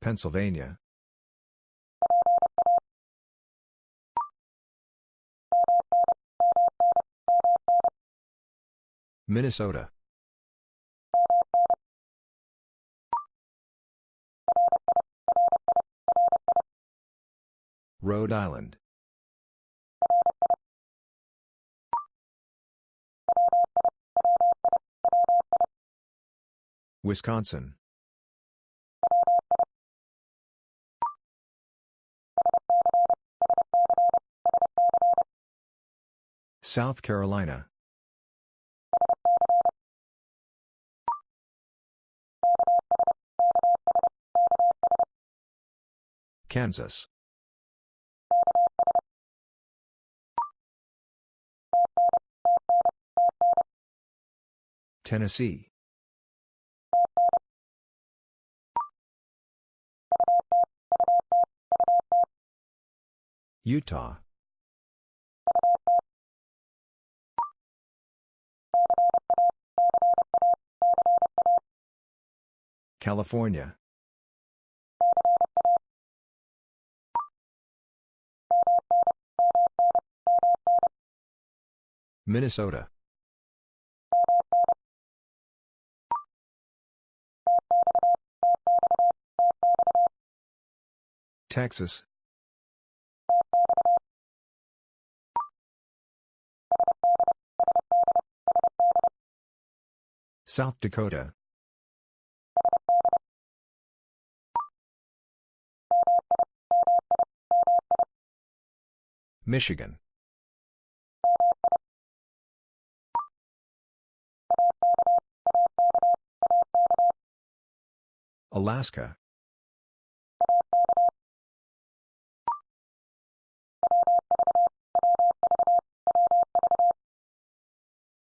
Pennsylvania. Minnesota. Rhode Island. Wisconsin. South Carolina. Kansas. Tennessee. Utah. California. Minnesota. Texas. South Dakota. Michigan. Alaska.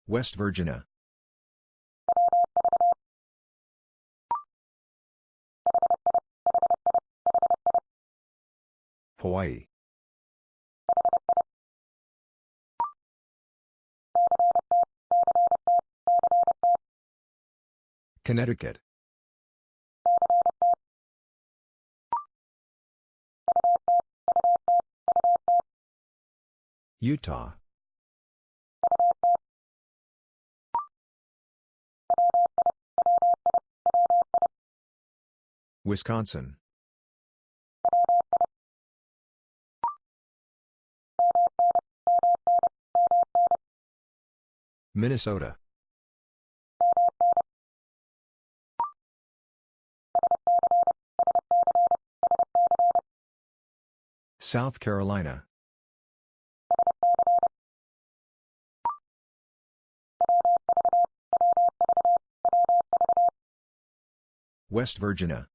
West Virginia. Hawaii. Connecticut. Utah. Wisconsin. Minnesota. South Carolina. West Virginia.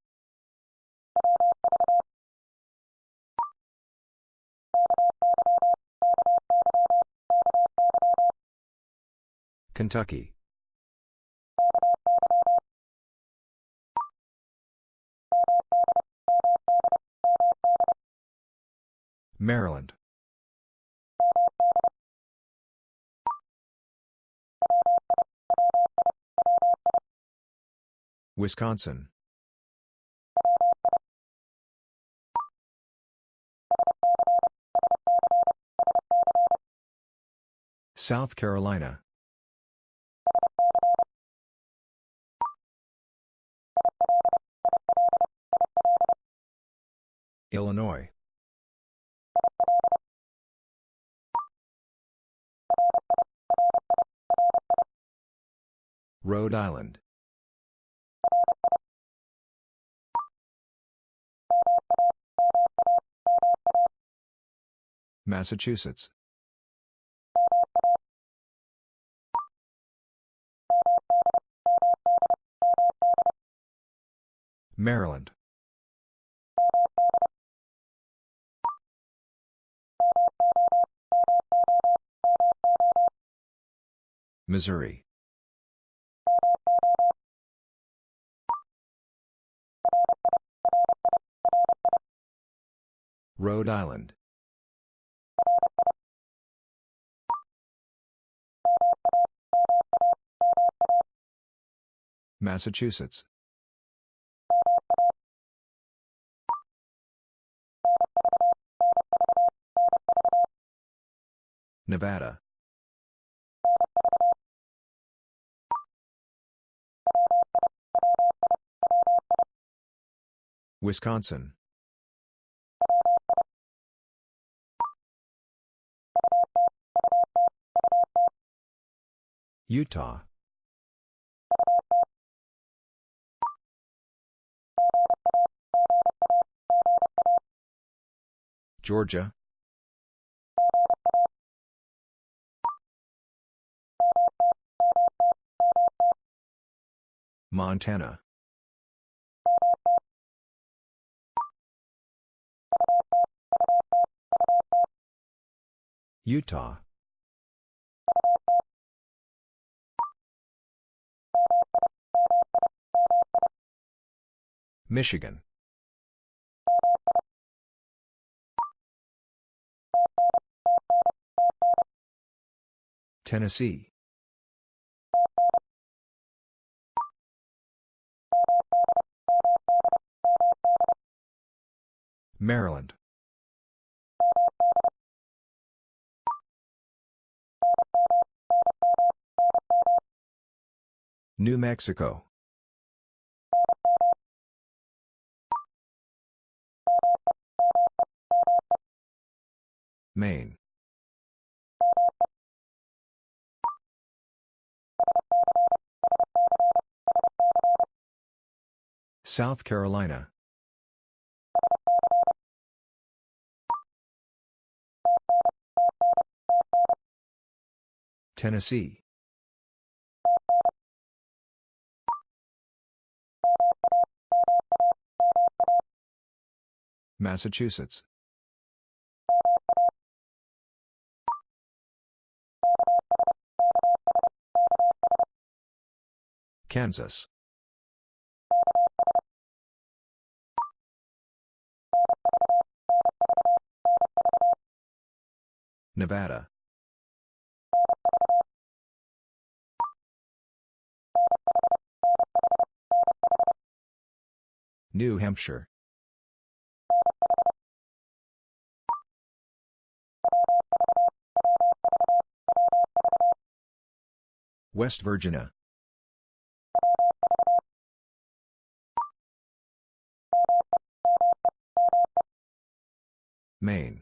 Kentucky. Maryland. Wisconsin. South Carolina. Illinois. Rhode Island. Massachusetts. Maryland. Missouri. Rhode Island. Massachusetts. Nevada. Wisconsin. Utah. Georgia. Montana. Utah. Michigan. Tennessee. Maryland. New Mexico. Maine. South Carolina. Tennessee. Massachusetts. Kansas. Nevada. New Hampshire. West Virginia. Maine.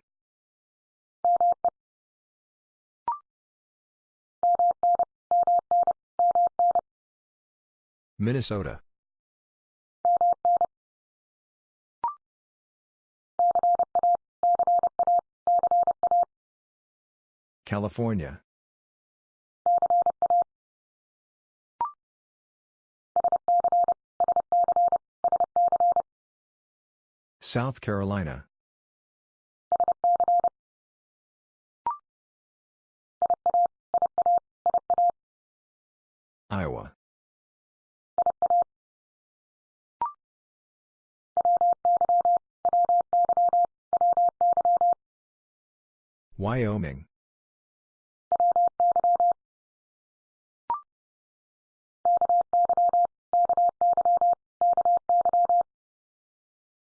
Minnesota. California. South Carolina. Iowa. Wyoming.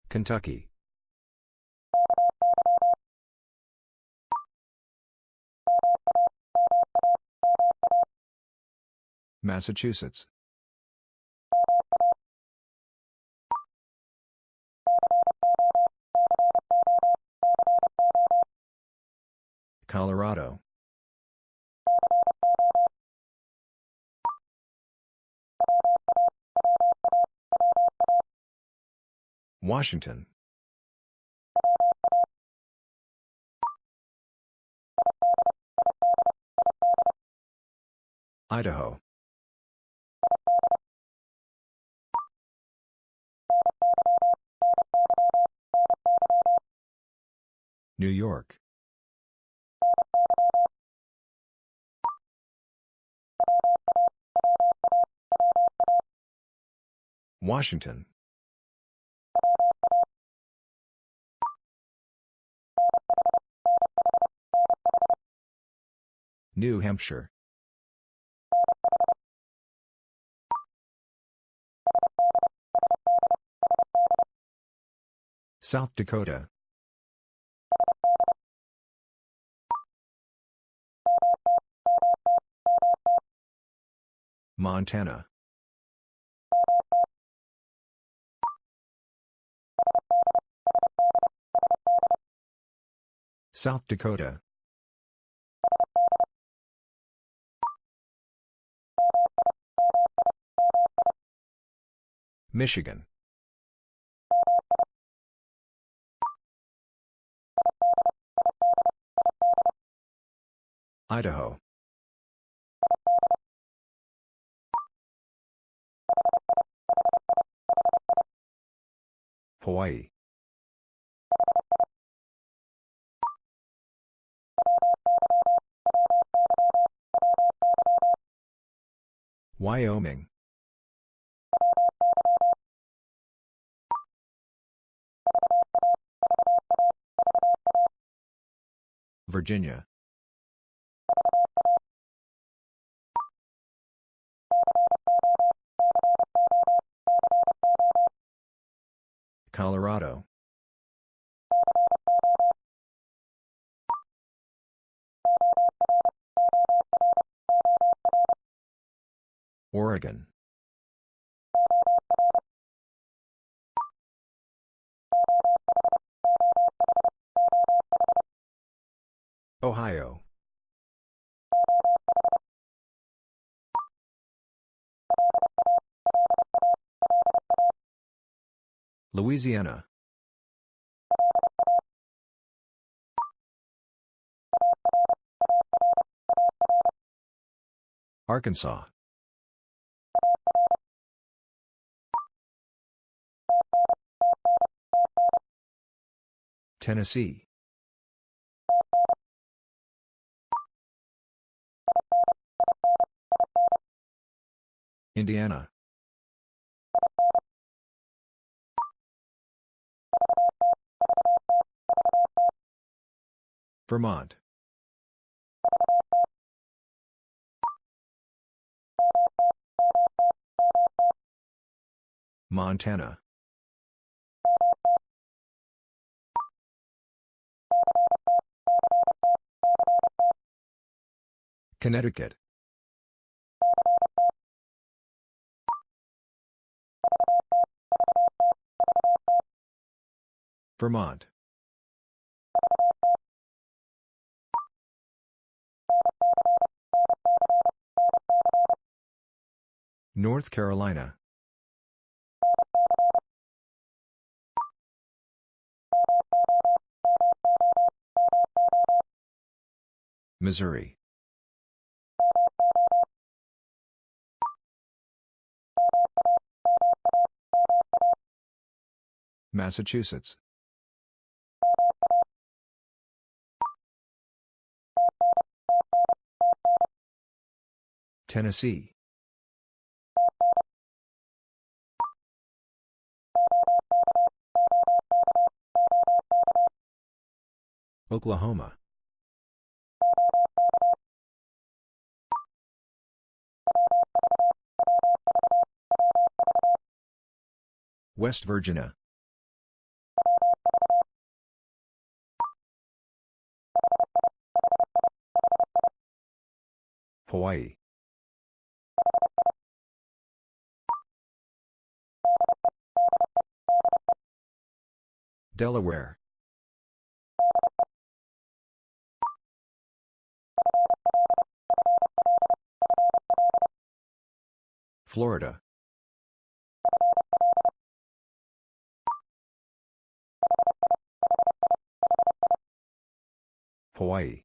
Kentucky. Massachusetts. Colorado. Washington. Idaho. New York. Washington. New Hampshire. South Dakota. Montana. South Dakota. Michigan. Idaho. Hawaii. Wyoming. Virginia. Colorado. Oregon. Ohio. Louisiana. Arkansas. Tennessee. Indiana. Vermont. Montana. Connecticut. Vermont. North Carolina. Missouri. Massachusetts. Tennessee. Oklahoma. West Virginia. Hawaii. Delaware. Florida. Hawaii.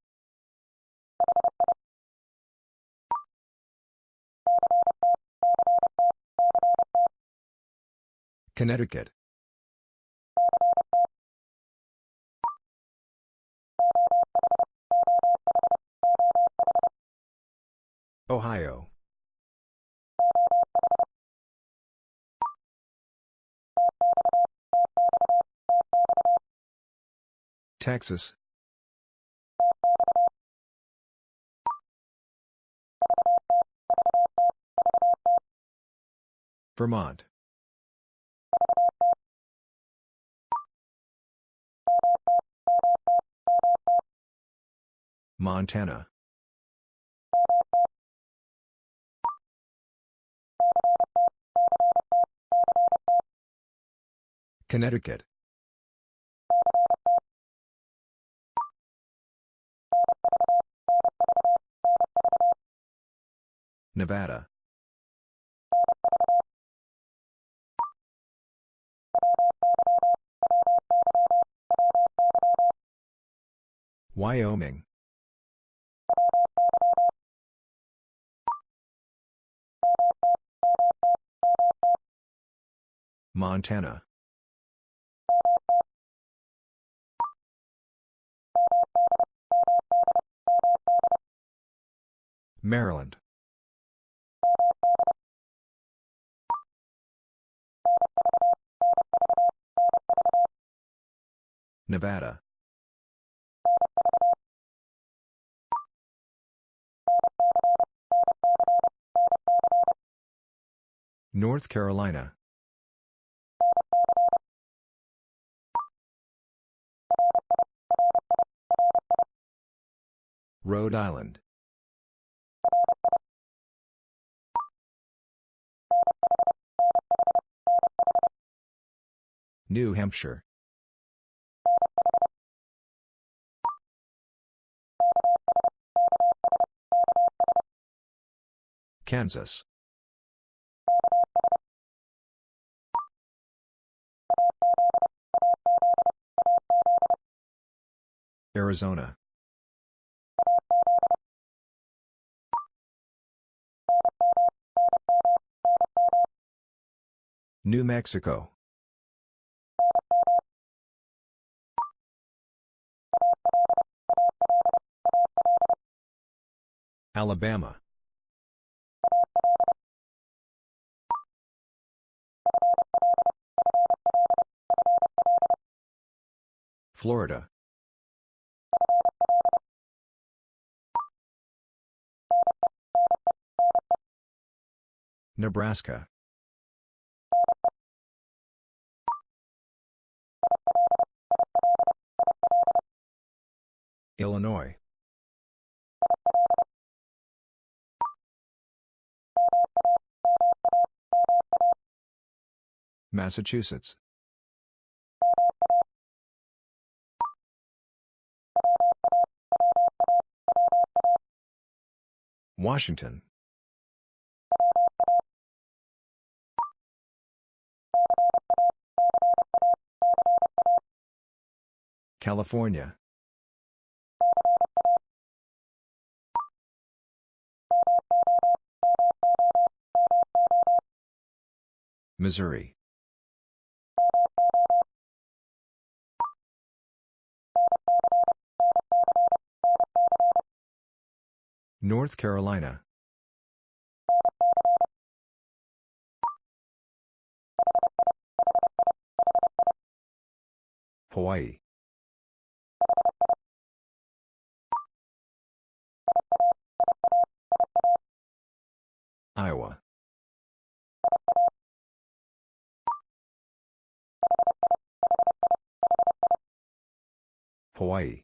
Connecticut. Ohio. Texas. Vermont. Montana. Connecticut. Nevada. Wyoming. Montana. Maryland. Nevada. North Carolina. Rhode Island. New Hampshire. Kansas. Arizona. New Mexico. Alabama. Florida. Nebraska. Illinois. Massachusetts. Washington. California. Missouri. North Carolina. Hawaii. Iowa. Hawaii.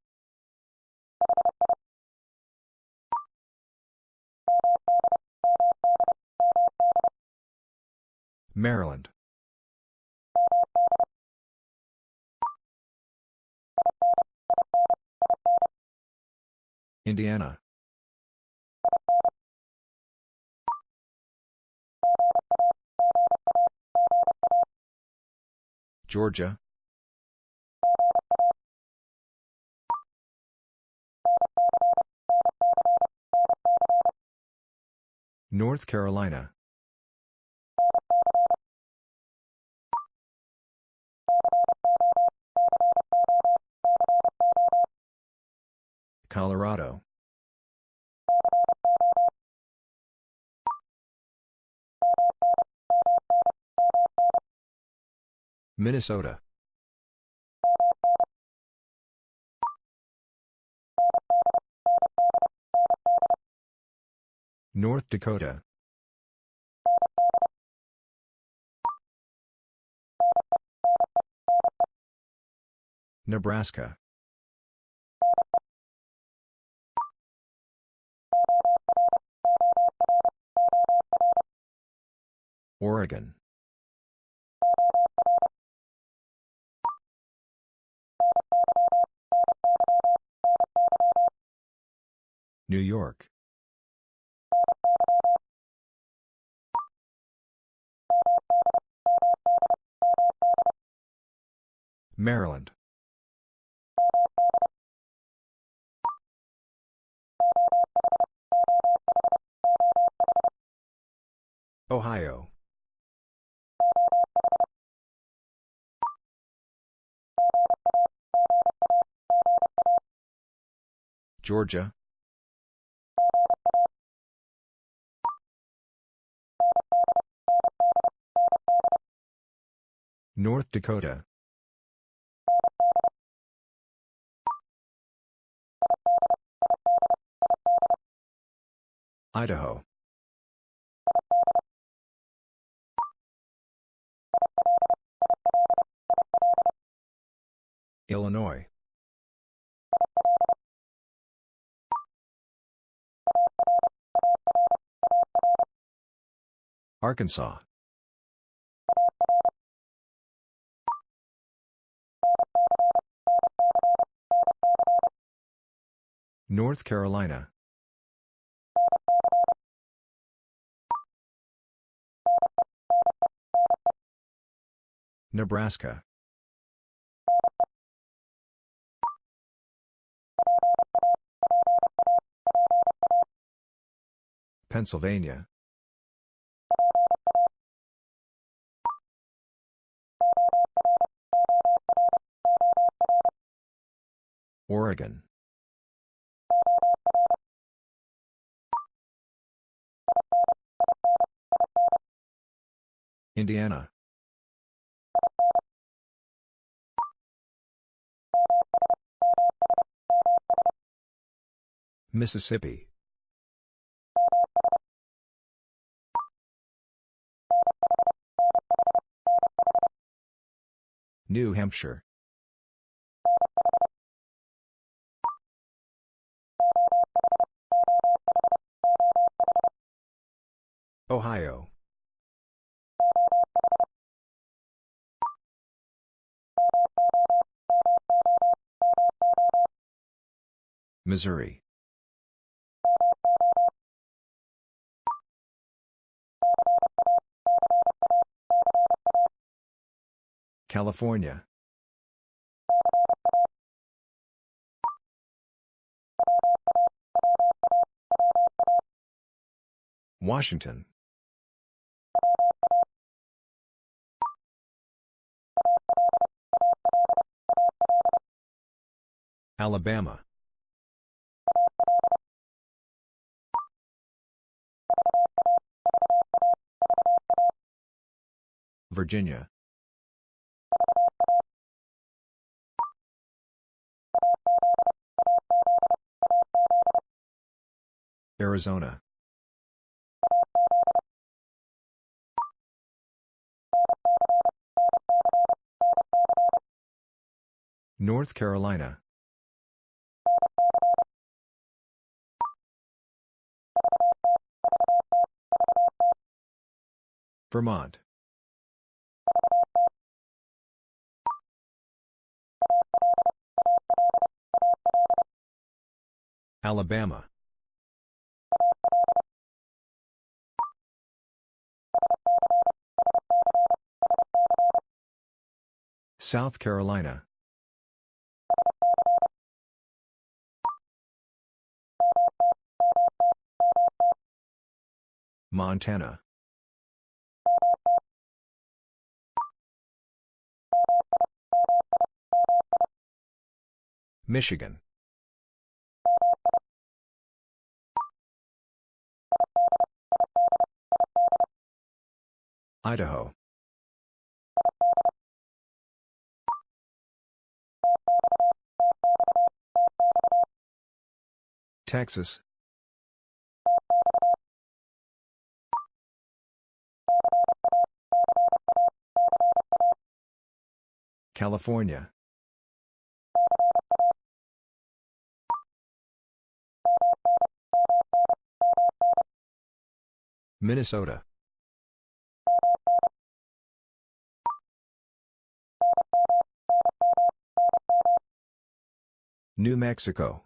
Maryland. Indiana. Georgia. North Carolina. Colorado. Minnesota. North Dakota. Nebraska. Oregon. New York. Maryland. Ohio. Georgia. North Dakota. Idaho. Illinois. Arkansas. North Carolina. Nebraska. Pennsylvania. Oregon. Indiana. Mississippi. New Hampshire. Ohio. Missouri. California. Washington. Alabama. Virginia. Arizona. North Carolina. Vermont. Alabama. South Carolina. Montana. Michigan. Idaho. Texas. California. Minnesota. New Mexico.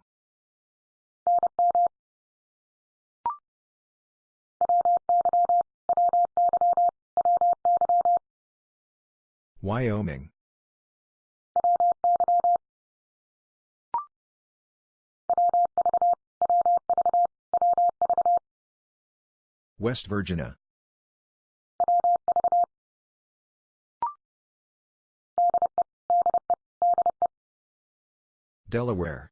Wyoming. West Virginia. Delaware.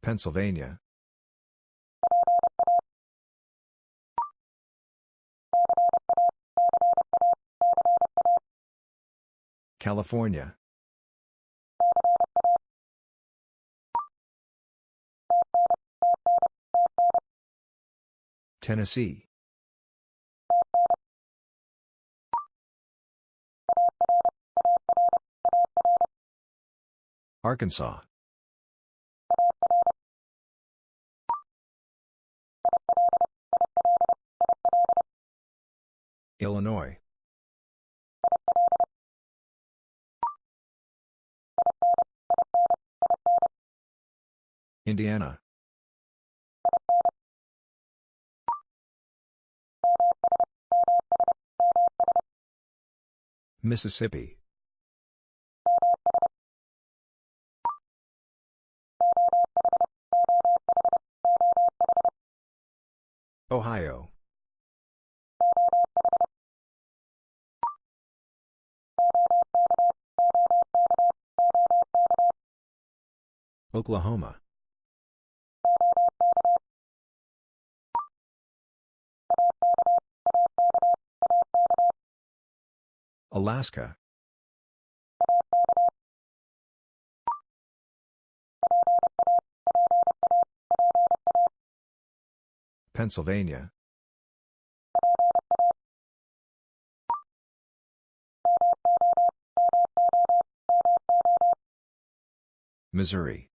Pennsylvania. California. Tennessee. Arkansas. Illinois. Indiana. Mississippi. Ohio. Oklahoma. Alaska. Pennsylvania. Missouri.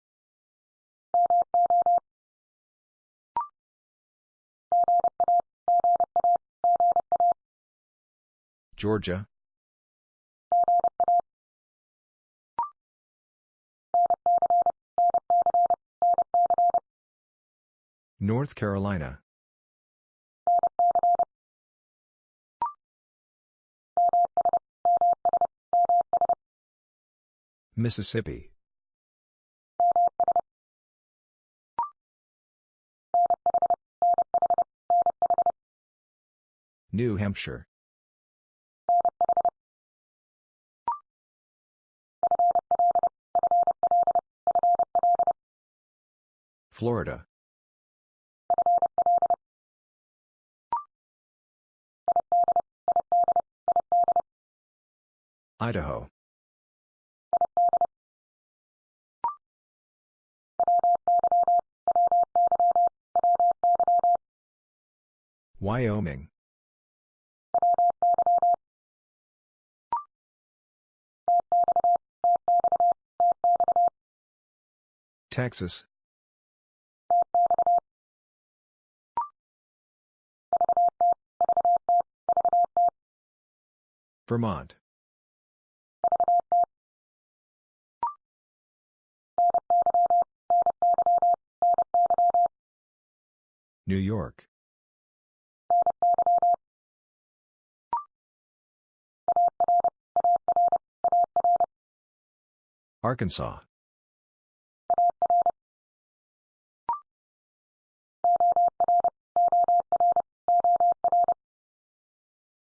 Georgia. North Carolina. Mississippi. New Hampshire. Florida. Idaho. Wyoming. Texas. Vermont. New York. Arkansas.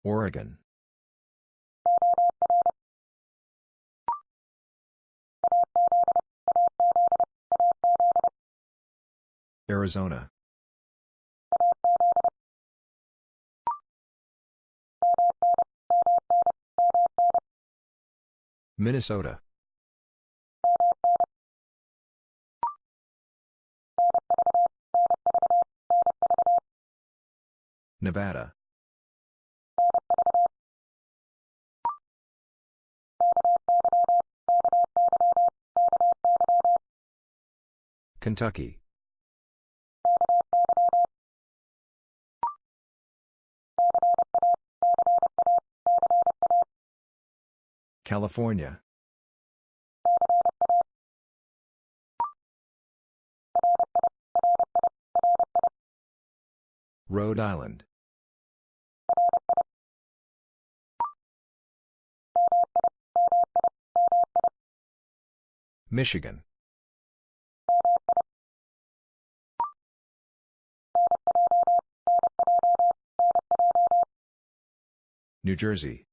Oregon. Arizona. Minnesota. Nevada. Kentucky. California. Rhode Island. Michigan. New Jersey.